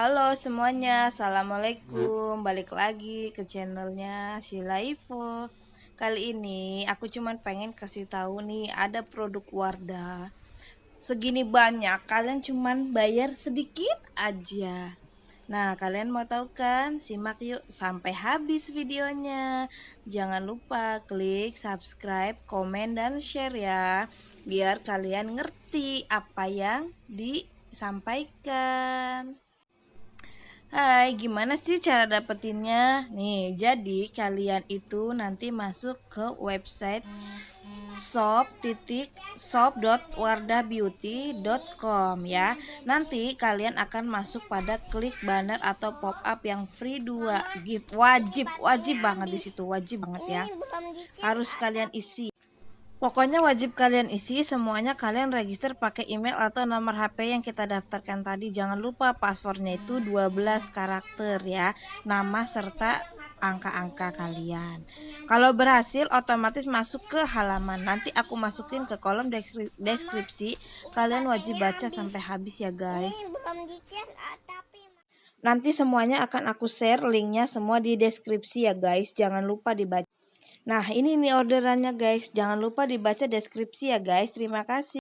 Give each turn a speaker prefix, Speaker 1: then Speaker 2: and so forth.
Speaker 1: Halo semuanya, Assalamualaikum. Balik lagi ke channelnya Sheila Ivo. Kali ini aku cuman pengen kasih tahu nih Ada produk Wardah. Segini banyak, kalian cuman bayar sedikit aja. Nah kalian mau tahu kan? Simak yuk sampai habis videonya. Jangan lupa klik subscribe, komen, dan share ya. Biar kalian ngerti apa yang disampaikan Hai, gimana sih cara dapetinnya? Nih, jadi kalian itu nanti masuk ke website shop titik shop.wardahbeauty.com ya. Nanti kalian akan masuk pada klik banner atau pop up yang free 2 gift wajib wajib banget di situ wajib banget ya. Harus kalian isi Pokoknya wajib kalian isi semuanya kalian register pakai email atau nomor HP yang kita daftarkan tadi. Jangan lupa passwordnya itu 12 karakter ya. Nama serta angka-angka kalian. Kalau berhasil otomatis masuk ke halaman. Nanti aku masukin ke kolom deskripsi. Kalian wajib baca sampai habis ya guys. Nanti semuanya akan aku share linknya semua di deskripsi ya guys. Jangan lupa dibaca. Nah, ini nih orderannya guys. Jangan lupa dibaca deskripsi ya guys. Terima kasih.